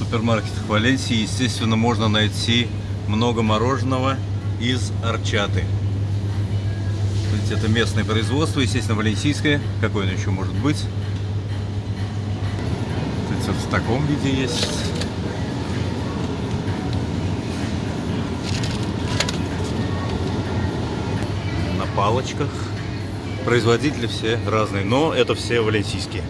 супермаркетах Валенсии, естественно, можно найти много мороженого из арчаты. Видите, это местное производство, естественно, валенсийское. Какое оно еще может быть? Видите, вот в таком виде есть. На палочках. Производители все разные, но это все валенсийские.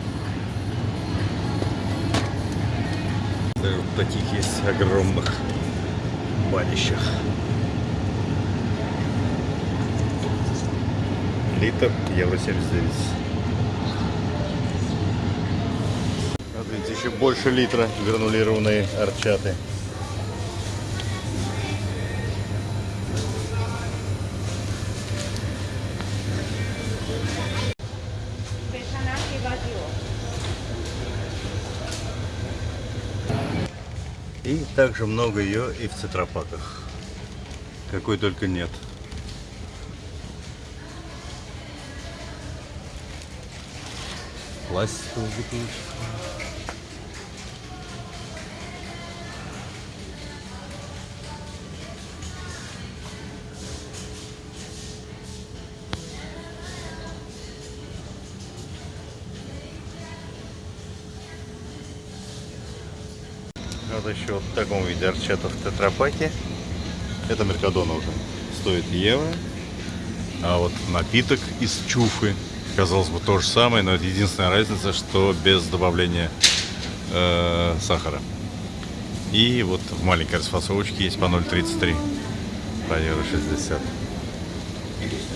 Даже вот таких есть огромных банищах. Литр евро 79. Вот видите, еще больше литра гранулированные арчаты. И также много ее и в цитрапаках. Какой только нет. Пластиковая бутылочка. Вот еще вот в таком виде арчата в тетрапаке. Это Меркадона уже стоит евро. А вот напиток из чуфы, казалось бы, то же самое, но это единственная разница, что без добавления э, сахара. И вот в маленькой расфасовочке есть по 0,33, по евро 60. Thank you.